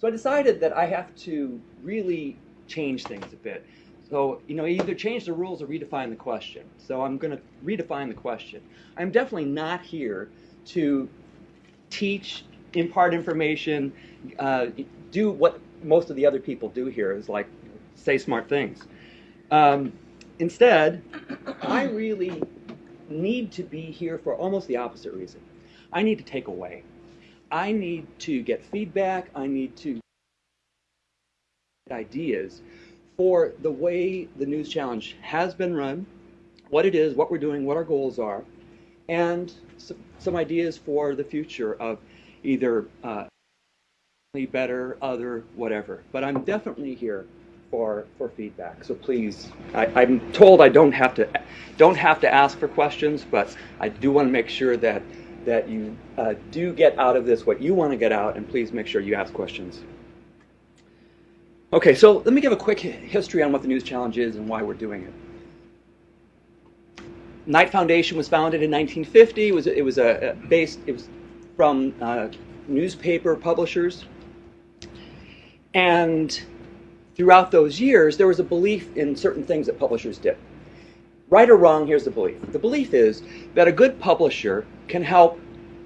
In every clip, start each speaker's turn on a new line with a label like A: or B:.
A: So I decided that I have to really change things a bit. So, you know, either change the rules or redefine the question. So I'm going to redefine the question. I'm definitely not here to teach, impart information, uh, do what most of the other people do here is like say smart things. Um, instead, I really need to be here for almost the opposite reason. I need to take away. I need to get feedback. I need to get ideas for the way the News Challenge has been run, what it is, what we're doing, what our goals are, and some ideas for the future of either uh, better, other, whatever. But I'm definitely here for for feedback. So please, I, am told I don't have to don't have to ask for questions, but I do want to make sure that that you uh, do get out of this what you want to get out, and please make sure you ask questions. Okay, so let me give a quick history on what the News Challenge is and why we're doing it. Knight Foundation was founded in 1950. It was it was a, a based it was from uh, newspaper publishers, and throughout those years there was a belief in certain things that publishers did. Right or wrong, here's the belief. The belief is that a good publisher can help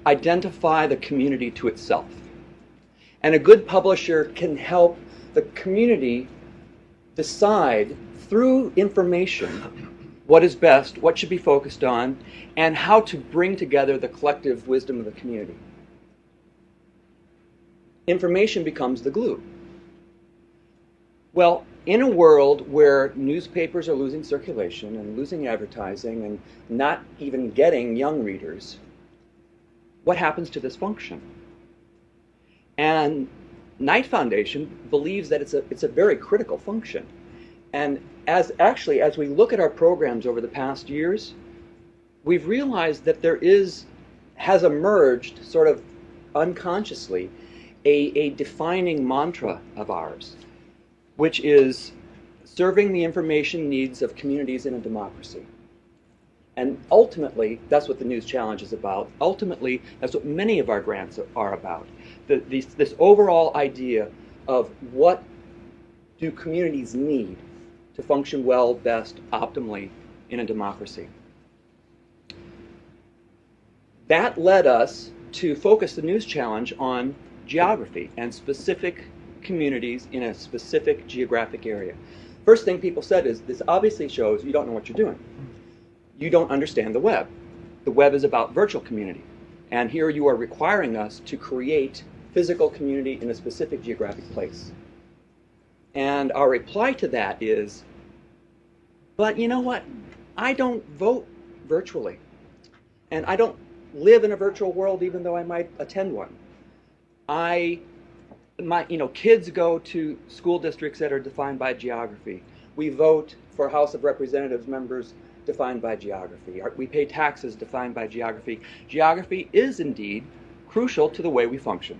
A: identify the community to itself, and a good publisher can help the community decide through information what is best, what should be focused on, and how to bring together the collective wisdom of the community. Information becomes the glue. Well, in a world where newspapers are losing circulation and losing advertising and not even getting young readers, what happens to this function? And Knight Foundation believes that it's a, it's a very critical function. And as actually, as we look at our programs over the past years, we've realized that there is, has emerged sort of unconsciously, a, a defining mantra of ours, which is serving the information needs of communities in a democracy. And ultimately, that's what the News Challenge is about. Ultimately, that's what many of our grants are about the, these, this overall idea of what do communities need to function well, best, optimally in a democracy. That led us to focus the News Challenge on geography and specific communities in a specific geographic area. First thing people said is, this obviously shows you don't know what you're doing. You don't understand the web. The web is about virtual community. And here you are requiring us to create physical community in a specific geographic place. And our reply to that is, but you know what? I don't vote virtually. And I don't live in a virtual world even though I might attend one. I my you know kids go to school districts that are defined by geography. We vote for House of Representatives members defined by geography. We pay taxes defined by geography. Geography is indeed crucial to the way we function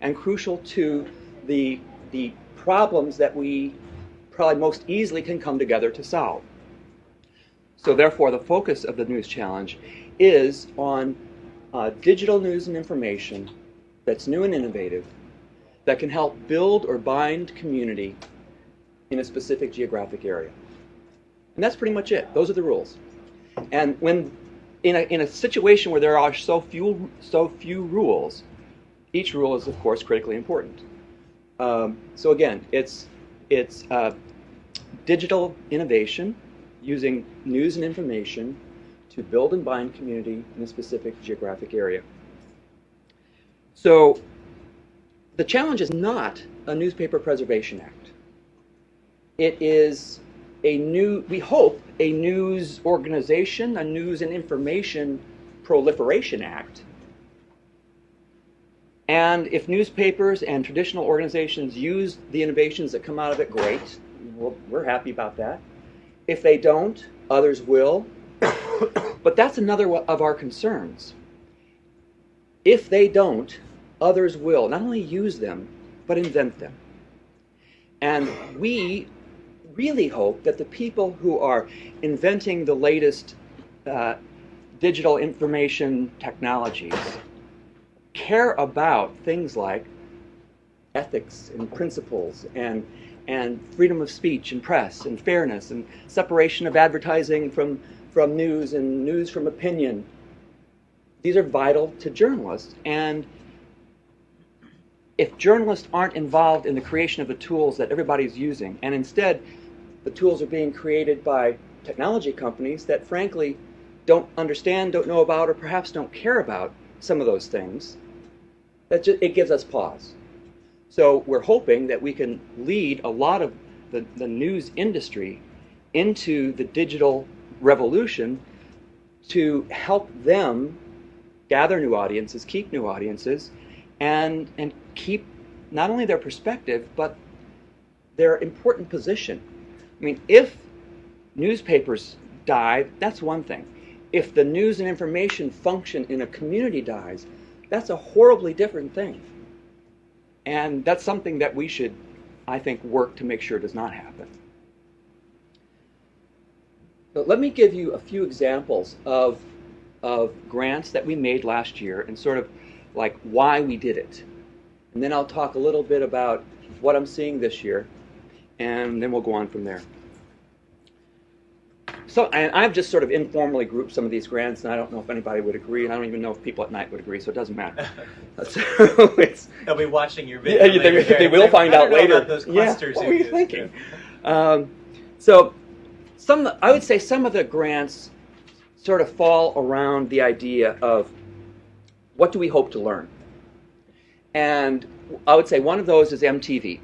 A: and crucial to the, the problems that we probably most easily can come together to solve. So therefore, the focus of the News Challenge is on uh, digital news and information that's new and innovative, that can help build or bind community in a specific geographic area. And that's pretty much it. Those are the rules. And when in a, in a situation where there are so few, so few rules, each rule is, of course, critically important. Um, so again, it's, it's uh, digital innovation using news and information to build and bind community in a specific geographic area. So the challenge is not a newspaper preservation act. It is a new, we hope, a news organization, a news and information proliferation act and if newspapers and traditional organizations use the innovations that come out of it, great. we're happy about that. If they don't, others will. but that's another of our concerns. If they don't, others will not only use them, but invent them. And we really hope that the people who are inventing the latest uh, digital information technologies care about things like ethics and principles and and freedom of speech and press and fairness and separation of advertising from from news and news from opinion. These are vital to journalists and if journalists aren't involved in the creation of the tools that everybody's using, and instead the tools are being created by technology companies that frankly don't understand, don't know about, or perhaps don't care about some of those things, that just, it gives us pause. So we're hoping that we can lead a lot of the, the news industry into the digital revolution to help them gather new audiences, keep new audiences, and, and keep not only their perspective, but their important position. I mean, if newspapers die, that's one thing. If the news and information function in a community dies, that's a horribly different thing. And that's something that we should, I think, work to make sure does not happen. But let me give you a few examples of, of grants that we made last year and sort of like why we did it. And then I'll talk a little bit about what I'm seeing this year, and then we'll go on from there. So, and I've just sort of informally grouped some of these grants, and I don't know if anybody would agree, and I don't even know if people at Knight would agree, so it doesn't matter. so
B: They'll be watching your video.
A: Yeah, they, they, will find out later.
B: those
A: yeah, what were you thinking? Um, so, some I would say some of the grants sort of fall around the idea of what do we hope to learn. And I would say one of those is MTV.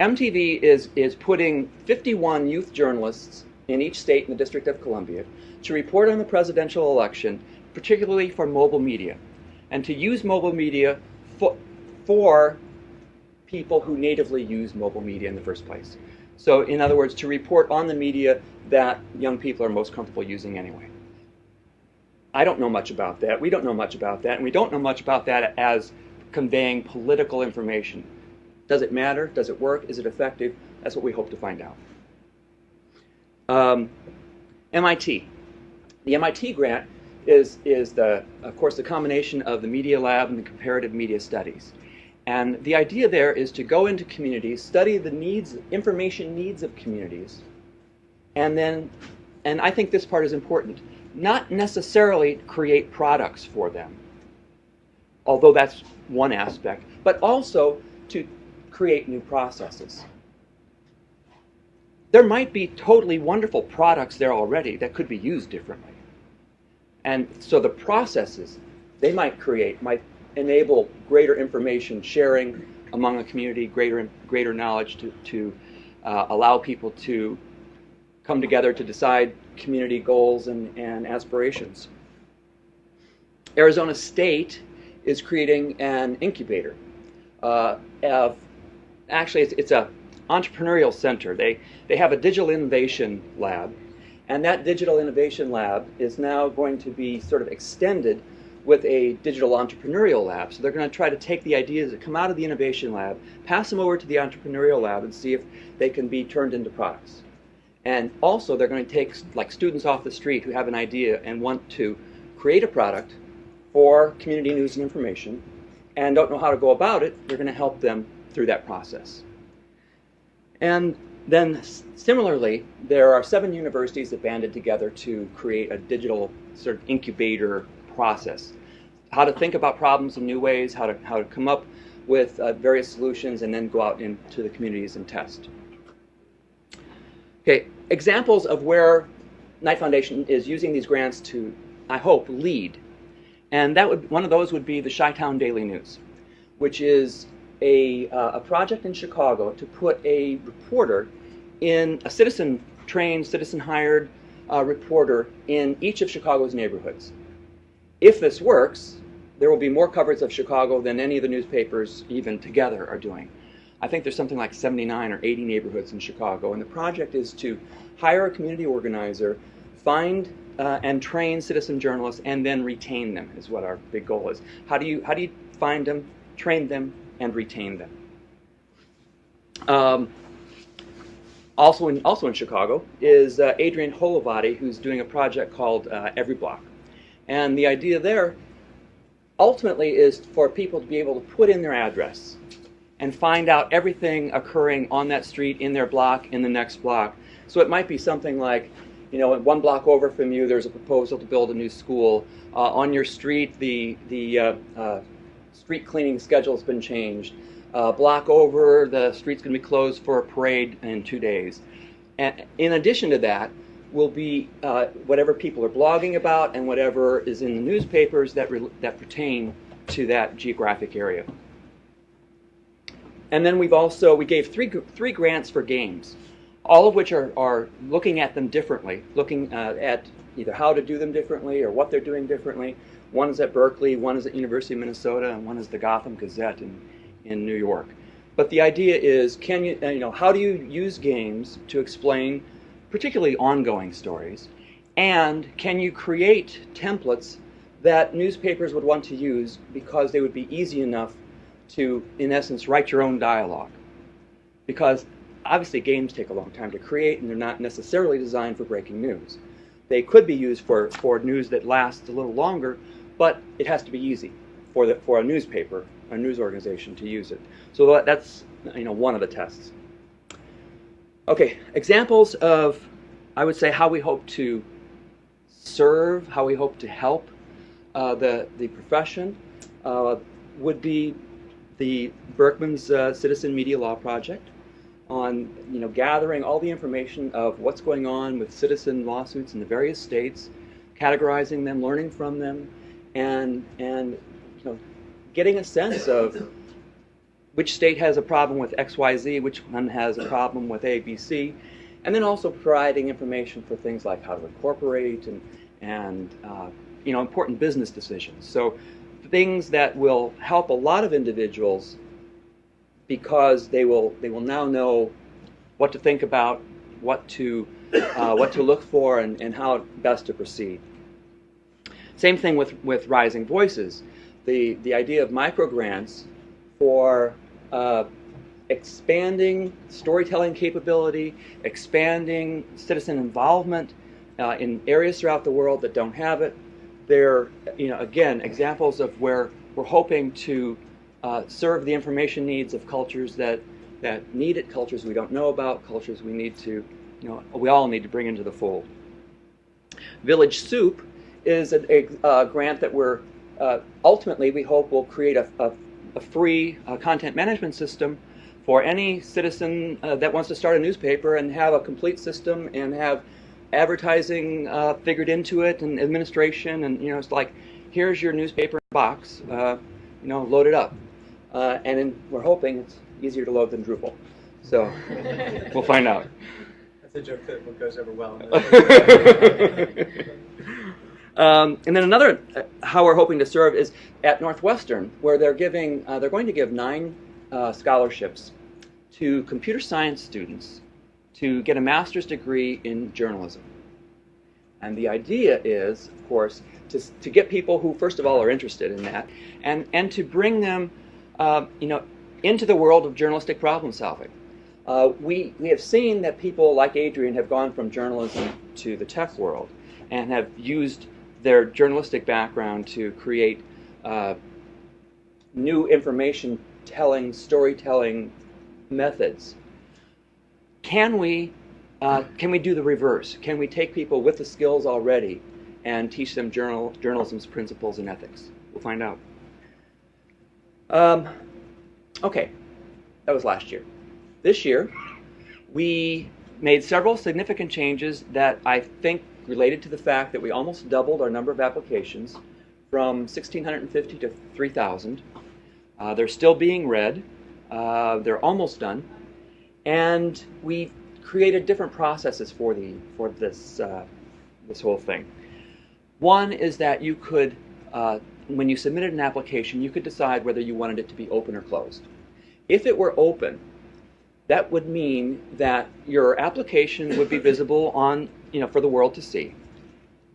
A: MTV is, is putting 51 youth journalists in each state in the District of Columbia to report on the presidential election, particularly for mobile media, and to use mobile media for, for people who natively use mobile media in the first place. So, in other words, to report on the media that young people are most comfortable using anyway. I don't know much about that. We don't know much about that. And we don't know much about that as conveying political information. Does it matter? Does it work? Is it effective? That's what we hope to find out. Um, MIT. The MIT grant is, is the, of course, the combination of the Media Lab and the Comparative Media Studies. And the idea there is to go into communities, study the needs, information needs of communities, and then, and I think this part is important, not necessarily create products for them, although that's one aspect, but also to create new processes. There might be totally wonderful products there already that could be used differently. And so the processes they might create might enable greater information sharing among a community, greater, greater knowledge to, to uh, allow people to come together to decide community goals and, and aspirations. Arizona State is creating an incubator. Uh, of, actually, it's, it's a entrepreneurial center. They, they have a digital innovation lab, and that digital innovation lab is now going to be sort of extended with a digital entrepreneurial lab. So they're going to try to take the ideas that come out of the innovation lab, pass them over to the entrepreneurial lab, and see if they can be turned into products. And also, they're going to take like students off the street who have an idea and want to create a product for community news and information and don't know how to go about it. They're going to help them through that process. And then similarly, there are seven universities that banded together to create a digital sort of incubator process. How to think about problems in new ways, how to, how to come up with uh, various solutions, and then go out into the communities and test. Okay, examples of where Knight Foundation is using these grants to, I hope, lead. And that would one of those would be the Chi-Town Daily News, which is a, uh, a project in Chicago to put a reporter in a citizen trained, citizen hired uh, reporter in each of Chicago's neighborhoods. If this works, there will be more coverage of Chicago than any of the newspapers even together are doing. I think there's something like 79 or 80 neighborhoods in Chicago, and the project is to hire a community organizer, find uh, and train citizen journalists, and then retain them. Is what our big goal is. How do you how do you find them, train them, and retain them? Um, also in also in Chicago is uh, Adrian Holovaty, who's doing a project called uh, Every Block, and the idea there ultimately is for people to be able to put in their address and find out everything occurring on that street, in their block, in the next block. So it might be something like, you know, one block over from you, there's a proposal to build a new school. Uh, on your street, the the uh, uh, street cleaning schedule has been changed. Block over, the street's going to be closed for a parade in two days. And in addition to that, will be uh, whatever people are blogging about and whatever is in the newspapers that that pertain to that geographic area. And then we've also we gave three three grants for games all of which are, are looking at them differently, looking uh, at either how to do them differently or what they're doing differently. One is at Berkeley, one is at University of Minnesota, and one is the Gotham Gazette in, in New York. But the idea is, can you, uh, you know, how do you use games to explain particularly ongoing stories? And can you create templates that newspapers would want to use because they would be easy enough to, in essence, write your own dialogue? Because obviously games take a long time to create and they're not necessarily designed for breaking news. They could be used for, for news that lasts a little longer, but it has to be easy for, the, for a newspaper, a news organization to use it. So that's you know, one of the tests. Okay, examples of, I would say, how we hope to serve, how we hope to help uh, the, the profession uh, would be the Berkman's uh, Citizen Media Law Project, on you know gathering all the information of what's going on with citizen lawsuits in the various states, categorizing them, learning from them, and and you know getting a sense of which state has a problem with XYZ, which one has a problem with ABC, and then also providing information for things like how to incorporate and and uh, you know important business decisions. So things that will help a lot of individuals because they will they will now know what to think about, what to uh, what to look for, and, and how best to proceed. Same thing with with Rising Voices, the the idea of micro grants for uh, expanding storytelling capability, expanding citizen involvement uh, in areas throughout the world that don't have it. They're, you know, again, examples of where we're hoping to uh, serve the information needs of cultures that, that need it, cultures we don't know about, cultures we need to, you know, we all need to bring into the fold. Village Soup is a, a, grant that we're uh, ultimately we hope will create a, a, a free uh, content management system for any citizen uh, that wants to start a newspaper and have a complete system and have advertising uh, figured into it and administration and you know it's like here's your newspaper box uh, you know load it up uh, and in, we're hoping it's easier to load than Drupal. So we'll find out.
B: That's a joke that goes over well.
A: um, and then another, uh, how we're hoping to serve is at Northwestern, where they're giving, uh, they're going to give nine uh, scholarships to computer science students to get a master's degree in journalism. And the idea is, of course, to, to get people who, first of all, are interested in that, and, and to bring them uh, you know, into the world of journalistic problem solving. Uh, we, we have seen that people like Adrian have gone from journalism to the tech world and have used their journalistic background to create uh, new information telling, storytelling methods. Can we, uh, can we do the reverse? Can we take people with the skills already and teach them journal, journalism's principles and ethics? We'll find out. Um, okay, that was last year. This year, we made several significant changes that I think related to the fact that we almost doubled our number of applications from 1,650 to 3,000. Uh, they're still being read. Uh, they're almost done. And we created different processes for, the, for this, uh, this whole thing. One is that you could uh, when you submitted an application, you could decide whether you wanted it to be open or closed. If it were open, that would mean that your application would be visible on, you know, for the world to see,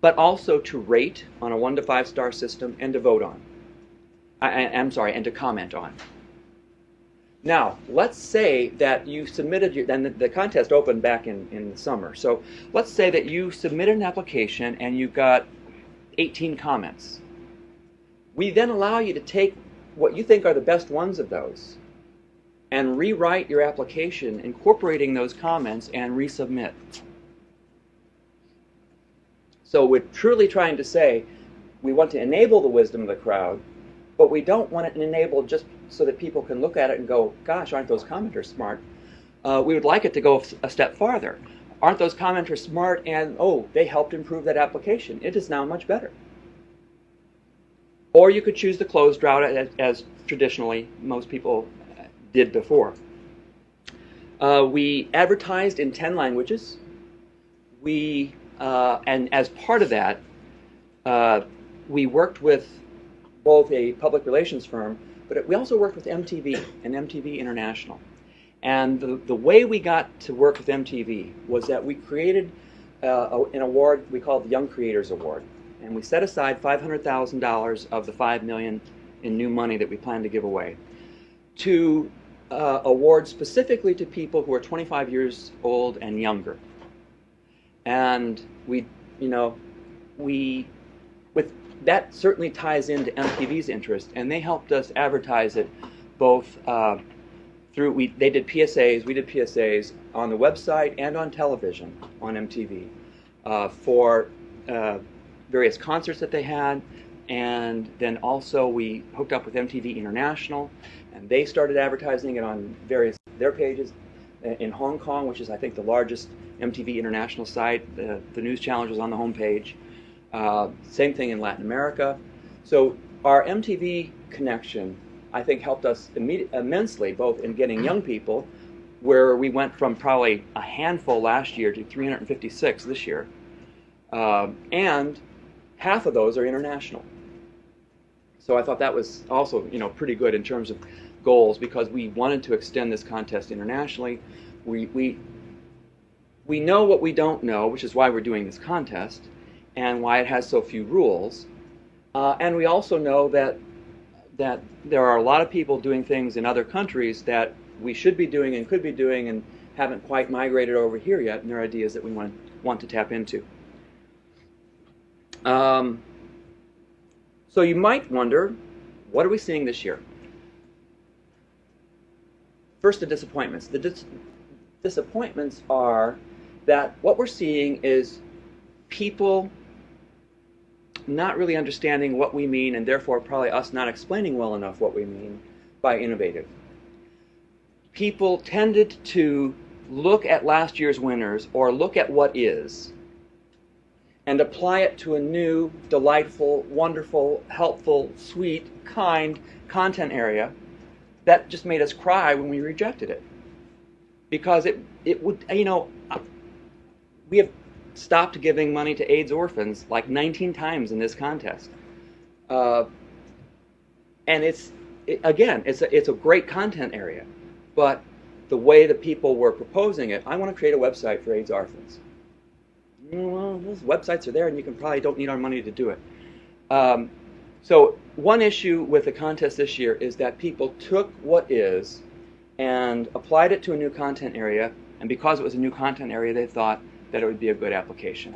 A: but also to rate on a one to five star system and to vote on. I, am sorry, and to comment on. Now, let's say that you submitted your, then the, contest opened back in, in the summer. So let's say that you submitted an application and you got 18 comments we then allow you to take what you think are the best ones of those and rewrite your application incorporating those comments and resubmit. So we're truly trying to say we want to enable the wisdom of the crowd, but we don't want it enabled just so that people can look at it and go, gosh, aren't those commenters smart? Uh, we would like it to go a step farther. Aren't those commenters smart and, oh, they helped improve that application. It is now much better. Or you could choose the closed route as, as traditionally most people did before. Uh, we advertised in 10 languages. We, uh, and as part of that, uh, we worked with both a public relations firm, but we also worked with MTV and MTV International. And the, the way we got to work with MTV was that we created uh, an award we called the Young Creators Award. And we set aside $500,000 of the 5 million in new money that we plan to give away to uh, award specifically to people who are 25 years old and younger. And we, you know, we, with that certainly ties into MTV's interest, and they helped us advertise it both uh, through, we, they did PSAs, we did PSAs on the website and on television on MTV uh, for uh, various concerts that they had, and then also we hooked up with MTV International, and they started advertising it on various their pages in Hong Kong, which is I think the largest MTV International site. The, the news challenge was on the homepage. Uh, same thing in Latin America. So our MTV connection, I think, helped us immensely, both in getting young people, where we went from probably a handful last year to 356 this year, uh, and half of those are international. So I thought that was also, you know, pretty good in terms of goals because we wanted to extend this contest internationally. We, we, we know what we don't know, which is why we're doing this contest and why it has so few rules. Uh, and we also know that, that there are a lot of people doing things in other countries that we should be doing and could be doing and haven't quite migrated over here yet, and there are ideas that we want, want to tap into. Um, so you might wonder, what are we seeing this year? First, the disappointments. The dis disappointments are that what we're seeing is people not really understanding what we mean and therefore probably us not explaining well enough what we mean by innovative. People tended to look at last year's winners or look at what is and apply it to a new, delightful, wonderful, helpful, sweet, kind content area that just made us cry when we rejected it. Because it, it would, you know, we have stopped giving money to AIDS orphans like 19 times in this contest. Uh, and it's, it, again, it's a, it's a great content area. But the way that people were proposing it, I want to create a website for AIDS orphans well, those websites are there and you can probably don't need our money to do it. Um, so one issue with the contest this year is that people took what is and applied it to a new content area, and because it was a new content area, they thought that it would be a good application.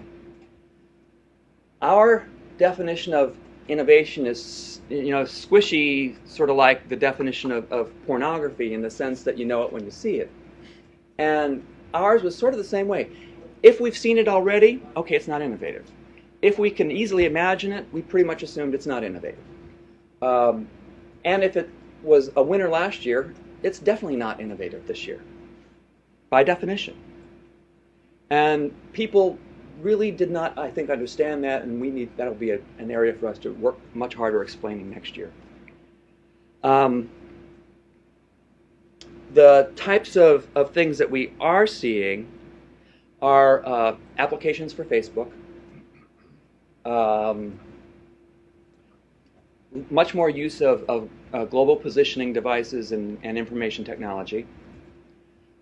A: Our definition of innovation is, you know, squishy, sort of like the definition of, of pornography in the sense that you know it when you see it. And ours was sort of the same way. If we've seen it already, okay, it's not innovative. If we can easily imagine it, we pretty much assumed it's not innovative. Um, and if it was a winner last year, it's definitely not innovative this year, by definition. And people really did not, I think, understand that, and we need that'll be a, an area for us to work much harder explaining next year. Um, the types of, of things that we are seeing are uh, applications for Facebook. Um, much more use of, of uh, global positioning devices and, and information technology.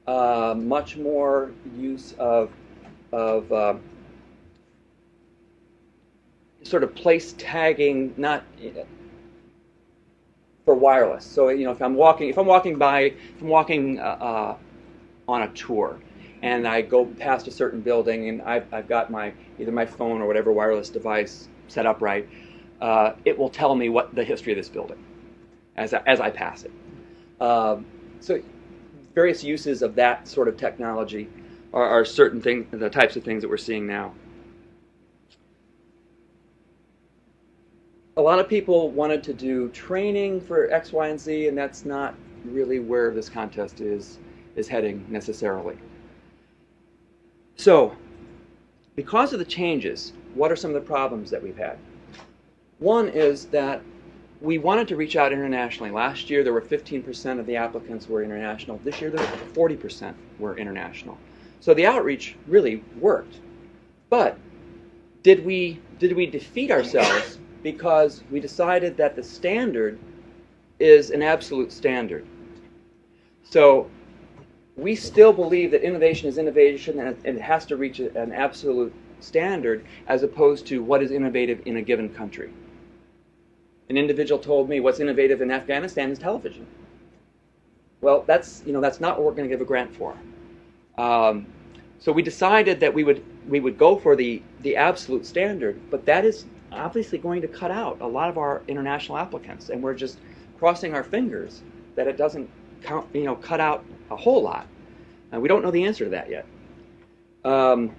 A: Uh, much more use of, of uh, sort of place tagging, not for wireless. So you know, if I'm walking, if I'm walking by, if I'm walking uh, uh, on a tour, and I go past a certain building and I've, I've got my either my phone or whatever wireless device set up right, uh, it will tell me what the history of this building as I, as I pass it. Um, so various uses of that sort of technology are, are certain things, the types of things that we're seeing now. A lot of people wanted to do training for X, Y, and Z, and that's not really where this contest is is heading necessarily. So, because of the changes, what are some of the problems that we've had? One is that we wanted to reach out internationally. Last year, there were 15% of the applicants were international. This year, there 40% were international. So the outreach really worked. But did we did we defeat ourselves because we decided that the standard is an absolute standard? So we still believe that innovation is innovation and it has to reach an absolute standard as opposed to what is innovative in a given country. An individual told me what's innovative in Afghanistan is television. Well, that's you know that's not what we're going to give a grant for. Um, so we decided that we would we would go for the the absolute standard, but that is obviously going to cut out a lot of our international applicants, and we're just crossing our fingers that it doesn't count, you know cut out a whole lot. And we don't know the answer to that yet. Um,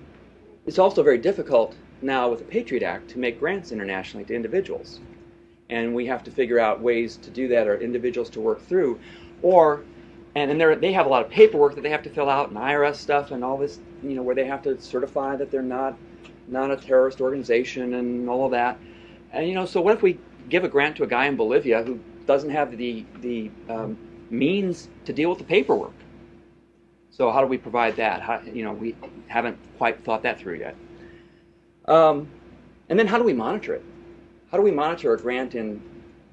A: it's also very difficult now with the Patriot Act to make grants internationally to individuals. And we have to figure out ways to do that or individuals to work through. Or, and then they have a lot of paperwork that they have to fill out and IRS stuff and all this, you know, where they have to certify that they're not, not a terrorist organization and all of that. And, you know, so what if we give a grant to a guy in Bolivia who doesn't have the, the um, means to deal with the paperwork? So how do we provide that? How, you know, we haven't quite thought that through yet. Um, and then how do we monitor it? How do we monitor a grant in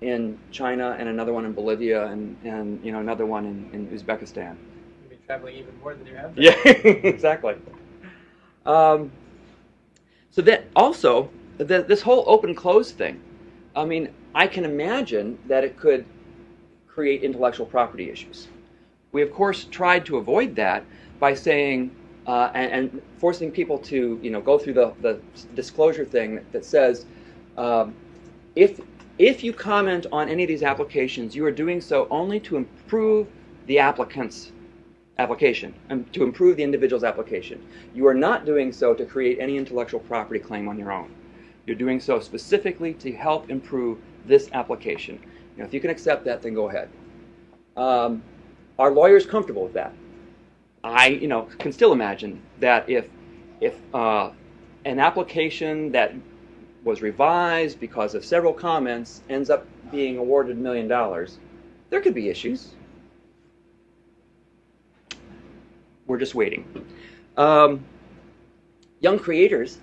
A: in China and another one in Bolivia and, and you know another one in, in Uzbekistan?
B: You'll be traveling even more than you have.
A: Been. Yeah, exactly. Um, so that also the, this whole open close thing. I mean, I can imagine that it could create intellectual property issues. We, of course, tried to avoid that by saying, uh, and, and, forcing people to, you know, go through the, the disclosure thing that, that says, um, if, if you comment on any of these applications, you are doing so only to improve the applicant's application, and to improve the individual's application. You are not doing so to create any intellectual property claim on your own. You're doing so specifically to help improve this application. Know, if you can accept that, then go ahead. Um, are lawyers comfortable with that? I, you know, can still imagine that if, if uh, an application that was revised because of several comments ends up being awarded a million dollars, there could be issues. We're just waiting. Um, young creators,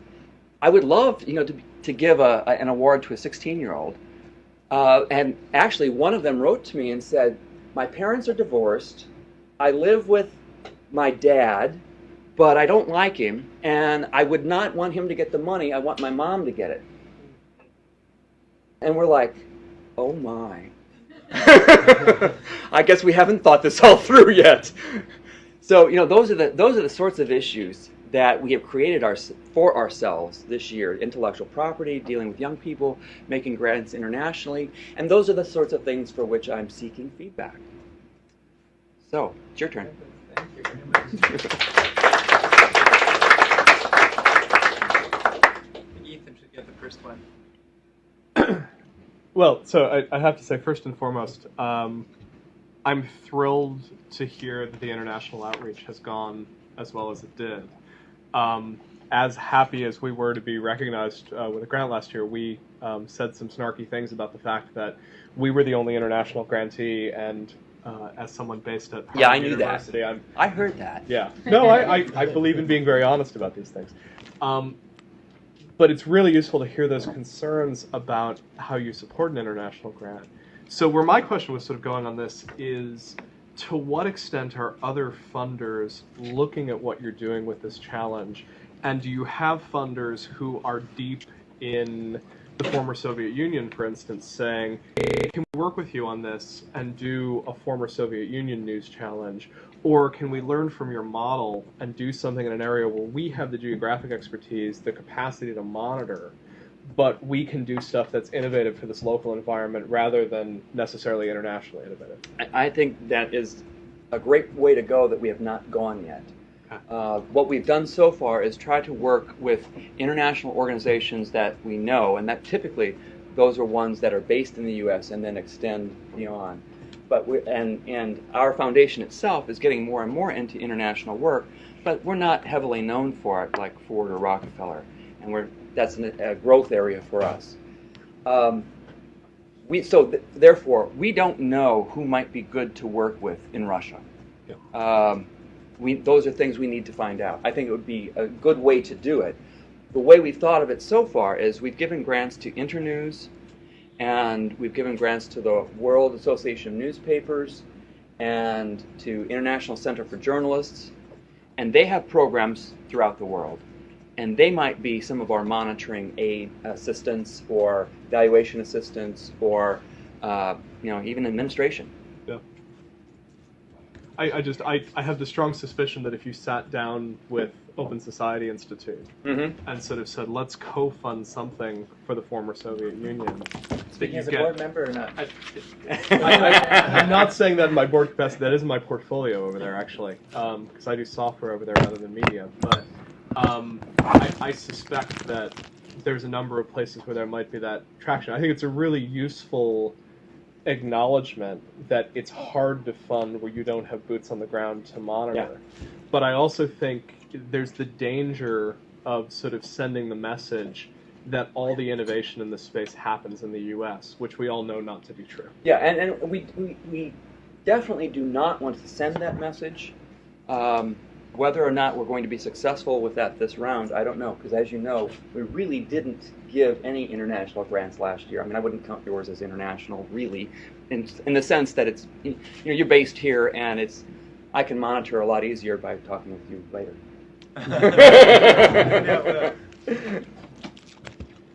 A: I would love, you know, to, to give a, a, an award to a 16-year-old. Uh, and actually, one of them wrote to me and said, my parents are divorced. I live with my dad, but I don't like him, and I would not want him to get the money. I want my mom to get it. And we're like, oh my. I guess we haven't thought this all through yet. So, you know, those are the those are the sorts of issues that we have created our, for ourselves this year intellectual property, dealing with young people, making grants internationally, and those are the sorts of things for which I'm seeking feedback. So, it's your turn.
B: Thank you very much. Ethan should get the first one.
C: well, so I, I, have to say, first and foremost, um, I'm thrilled to hear that the international outreach has gone as well as it did um, as happy as we were to be recognized uh, with a grant last year, we um, said some snarky things about the fact that we were the only international grantee, and uh, as someone based at
A: Harvard
C: yeah,
A: I knew
C: University,
A: that.
C: I'm,
A: I heard that.
C: Yeah, no, I, I, I believe in being very honest about these things. Um, but it's really useful to hear those concerns about how you support an international grant. So where my question was sort of going on this is to what extent are other funders looking at what you're doing with this challenge? And do you have funders who are deep in the former Soviet Union, for instance, saying, can we work with you on this and do a former Soviet Union news challenge? Or can we learn from your model and do something in an area where we have the geographic expertise, the capacity to monitor, but we can do stuff that's innovative for this local environment rather than necessarily internationally innovative.
A: I, think that is a great way to go that we have not gone yet. Uh, what we've done so far is try to work with international organizations that we know, and that typically those are ones that are based in the U.S. and then extend beyond. But we, and and our foundation itself is getting more and more into international work, but we're not heavily known for it like Ford or Rockefeller, and we're that's an, a growth area for us. Um, we so th- therefore we don't know who might be good to work with in Russia. Um, we those are things we need to find out. I think it would be a good way to do it. The way we've thought of it so far is we've given grants to Internews, and we've given grants to the World Association of Newspapers, and to International Center for Journalists, and they have programs throughout the world. And they might be some of our monitoring aid assistance or valuation assistance or uh, you know even administration.
C: I, I just I, I have the strong suspicion that if you sat down with Open Society Institute
A: Mm-hmm.
C: and sort of said, let's co-fund something for the former Soviet Union.
B: Speaking as a
C: get-
B: board member or not?
C: I, I, am not saying that in my board capacity. That is my portfolio over there, actually, because I do software over there rather than media. But um, I, I suspect that there's a number of places where there might be that traction. I think it's a really useful acknowledgement that it's hard to fund where you don't have boots on the ground to monitor. But I also think there's the danger of sort of sending the message that all the innovation in this space happens in the U.S., which we all know not to be true.
A: Yeah, and, and we, we, we definitely do not want to send that message. Um, whether or not we're going to be successful with that this round, I don't know, because as you know, we really didn't give any international grants last year. I mean, I wouldn't count yours as international, really, in, in the sense that it's, you know, you're based here and it's, I can monitor a lot easier by talking with you later.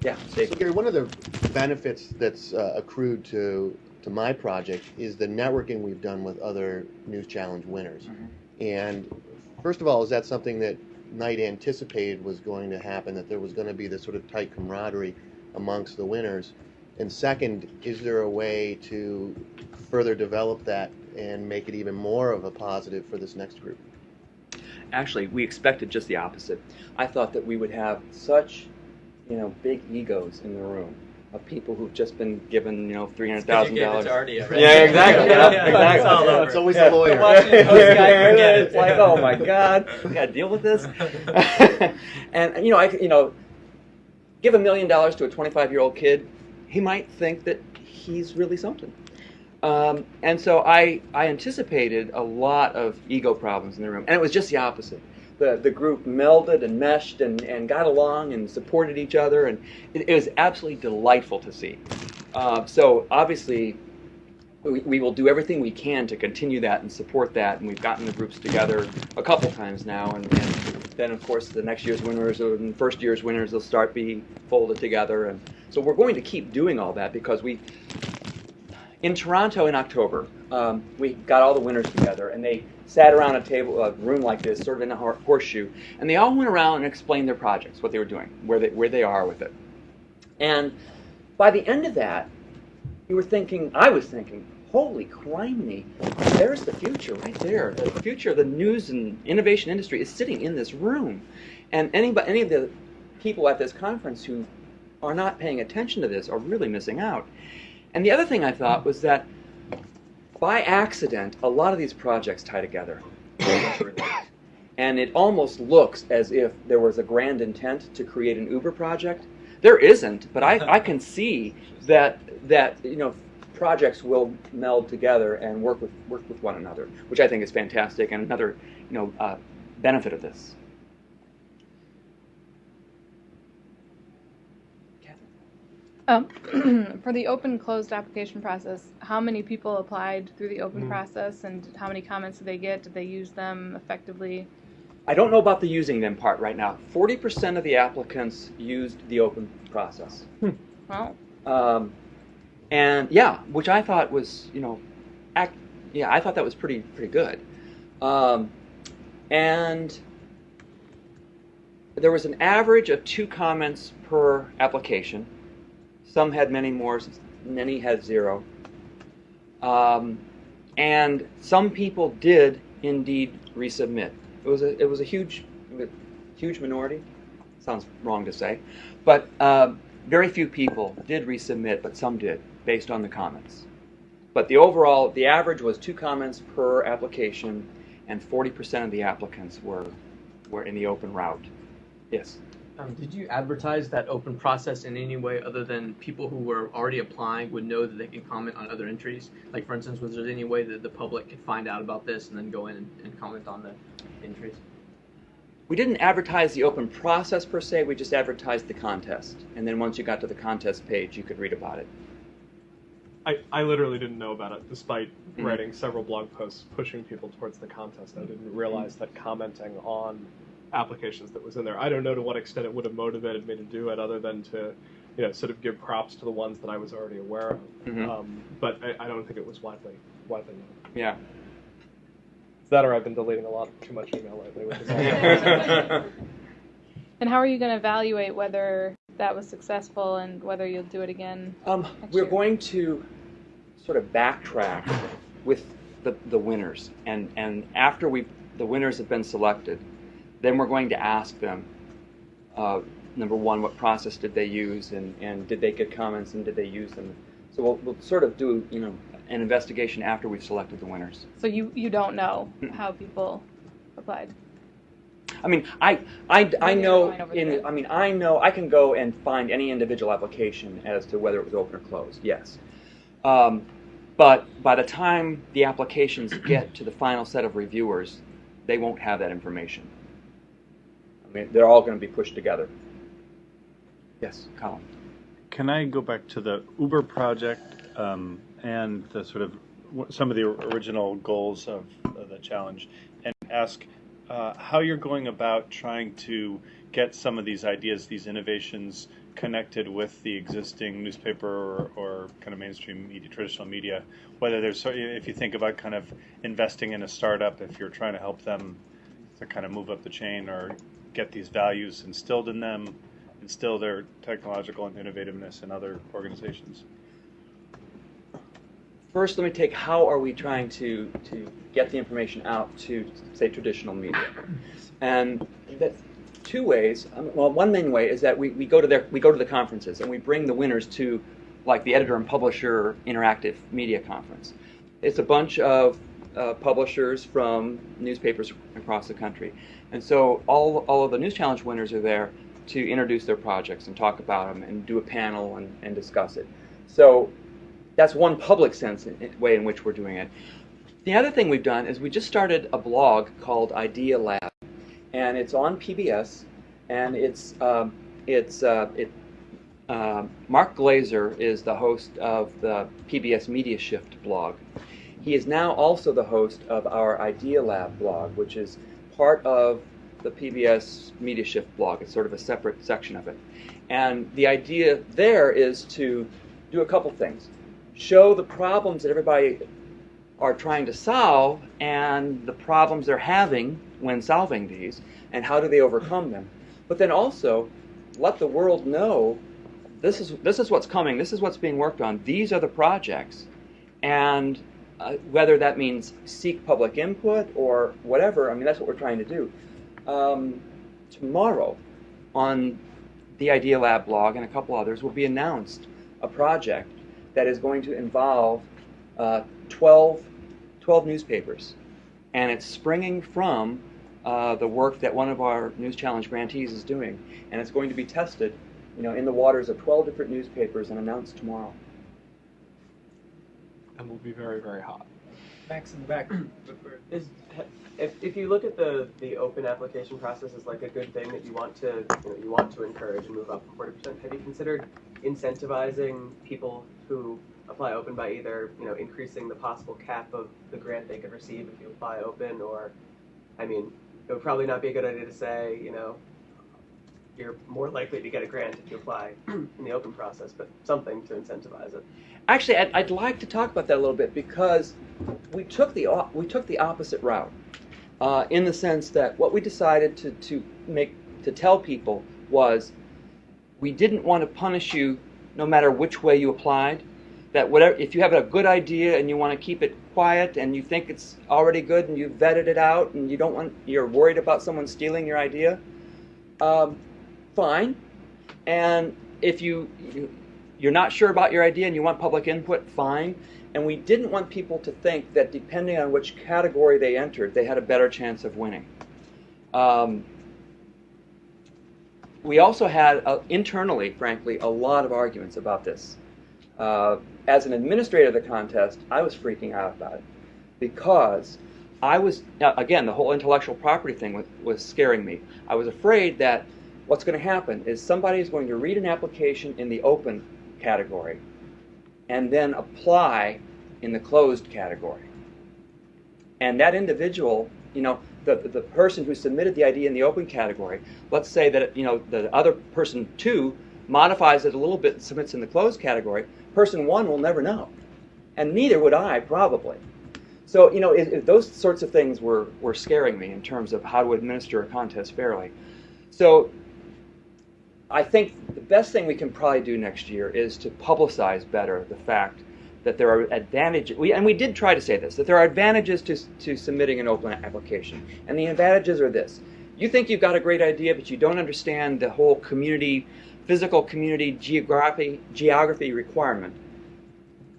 A: yeah, Dave.
D: So Gary, one of the benefits that's uh, accrued to to my project is the networking we've done with other News Challenge winners.
A: Mhm.
D: And first of all, is that something that Knight anticipated was going to happen? That there was going to be this sort of tight camaraderie amongst the winners? And second, is there a way to further develop that and make it even more of a positive for this next group?
A: Actually, we expected just the opposite. I thought that we would have such, you know, big egos in the room of people who've just been given, you know, three hundred thousand
B: You gave it
A: dollars.
B: to Artie already.
A: Yeah, exactly. Yeah,
B: Yeah,
A: exactly.
B: It's all over.
D: It's always
A: Yeah.
D: a lawyer.
B: The Washington Post guy, forget it.
A: It's like, oh my God, we got to deal with this. and you know, I, you know, give a million dollars to a 25 year old kid, he might think that he's really something. Um, and so I, I anticipated a lot of ego problems in the room, and it was just the opposite. The, the group melded and meshed and, and got along and supported each other, and it, it was absolutely delightful to see. Uh, so obviously, we, we will do everything we can to continue that and support that, and we've gotten the groups together a couple times now, and, and then of course the next year's winners and first year's winners will start being folded together, and so we're going to keep doing all that because we in Toronto in October, um, we got all the winners together, and they sat around a table, a room like this, sort of in a horseshoe, and they all went around and explained their projects, what they were doing, where they where they are with it. And by the end of that, you were thinking, I was thinking, holy criminy, there's the future right there. The future of the news and innovation industry is sitting in this room, and anybody, any of the people at this conference who are not paying attention to this are really missing out. And the other thing I thought was that by accident, a lot of these projects tie together. and it almost looks as if there was a grand intent to create an Uber project. There isn't, but I, I can see that that you know projects will meld together and work with work with one another, which I think is fantastic and another you know uh, benefit of this.
E: Um, for the open closed application process, how many people applied through the open
C: Mm.
E: process and how many comments did they get? Did they use them effectively?
A: I don't know about the using them part right now. Forty percent of the applicants used the open process.
E: Well,
A: Um, and yeah, which I thought was, you know, act, yeah, I thought that was pretty pretty good. Um, and there was an average of two comments per application. Some had many more, many had zero. Um, and some people did indeed resubmit. It was a it was a huge huge minority. Sounds wrong to say, but uh, very few people did resubmit, but some did based on the comments. But the overall, the average was two comments per application, and 40% of the applicants were were in the open route. Yes.
B: Um, did you advertise that open process in any way other than people who were already applying would know that they could comment on other entries? Like, for instance, was there any way that the public could find out about this and then go in and, and comment on the entries?
A: We didn't advertise the open process per se, we just advertised the contest. And then once you got to the contest page, you could read about it.
C: I, I literally didn't know about it, despite
A: Mhm.
C: writing several blog posts pushing people towards the contest. I didn't realize that commenting on applications that was in there. I don't know to what extent it would have motivated me to do it, other than to, you know, sort of give props to the ones that I was already aware of.
A: Mhm.
C: Um, but I, I don't think it was widely widely known.
A: Yeah.
C: It's that, or I've been deleting a lot too much email lately. Which is
E: And how are you going to evaluate whether that was successful and whether you'll do it again?
A: Um,
E: Next
A: we're
E: year.
A: going to sort of backtrack with the, the winners, and, and after we the winners have been selected, then we're going to ask them, uh, number one, what process did they use, and, and did they get comments, and did they use them? So we'll, we'll sort of do you know an investigation after we've selected the winners.
E: So you, you don't know how people applied.
A: I mean, I, I, I know
E: they're going over
A: in. I mean I know I can go and find any individual application as to whether it was open or closed. Yes, um, but by the time the applications get to the final set of reviewers, they won't have that information. I mean, they're all going to be pushed together. Yes, Colin.
F: Can I go back to the Uber project um, and the sort of some of the original goals of, of the challenge and ask uh, how you're going about trying to get some of these ideas, these innovations connected with the existing newspaper or, or kind of mainstream media, traditional media, whether there's, so- if you think about kind of investing in a startup, if you're trying to help them to kind of move up the chain or get these values instilled in them, instill their technological and innovativeness in other organizations.
A: First, let me take how are we trying to, to get the information out to, say, traditional media? And that two ways. Um, well, one main way is that we, we go to their we go to the conferences and we bring the winners to, like the editor and publisher interactive media conference. It's a bunch of uh, publishers from newspapers across the country, and so all all of the News Challenge winners are there to introduce their projects and talk about them and do a panel and, and discuss it. So that's one public sense in, in- way in which we're doing it. The other thing we've done is we just started a blog called Idea Lab, and it's on PBS, and it's um, it's uh, it. Uh, Mark Glaser is the host of the PBS Media Shift blog. He is now also the host of our Idea Lab blog, which is part of the PBS Media Shift blog. It's sort of a separate section of it. And the idea there is to do a couple things. Show the problems that everybody are trying to solve and the problems they're having when solving these and how do they overcome them. But then also let the world know this is this is what's coming. This is what's being worked on. These are the projects. And uh, whether that means seek public input or whatever i mean that's what we're trying to do um, tomorrow on the idea lab blog and a couple others will be announced a project that is going to involve uh, 12, 12 newspapers. And it's springing from uh, the work that one of our News Challenge grantees is doing. And it's going to be tested you know, in the waters of 12 different newspapers and announced tomorrow.
C: And will be very, very hot.
G: Max in the back. Is if, if you look at the, the open application process as like a good thing that you want to you, know, you want to encourage and move up from forty percent, have you considered incentivizing people who apply open by either you know increasing the possible cap of the grant they could receive if you apply open, or I mean, it would probably not be a good idea to say you know you're more likely to get a grant if you apply in the open process, but something to incentivize it.
A: Actually, I'd, I'd like to talk about that a little bit because we took the we took the opposite route, uh, in the sense that what we decided to, to make to tell people was we didn't want to punish you no matter which way you applied, that whatever if you have a good idea and you want to keep it quiet and you think it's already good and you've vetted it out and you don't want you're worried about someone stealing your idea, um, fine. And if you, you you're not sure about your idea and you want public input, fine. And we didn't want people to think that depending on which category they entered, they had a better chance of winning. Um, we also had uh, internally, frankly, a lot of arguments about this. Uh, as an administrator of the contest, I was freaking out about it because I was, again, the whole intellectual property thing was, was scaring me. I was afraid that what's going to happen is somebody is going to read an application in the open category and then apply in the closed category. And that individual, you know, the, the person who submitted the idea in the open category, let's say that, you know, the other person two modifies it a little bit and submits in the closed category, person one will never know. And neither would I, probably. So, you know, it, it, those sorts of things were, were scaring me in terms of how to administer a contest fairly. So, I think the best thing we can probably do next year is to publicize better the fact that there are advantages, we, and we did try to say this, that there are advantages to, to submitting an open application. And the advantages are this. You think you've got a great idea, but you don't understand the whole community, physical community geography, geography requirement.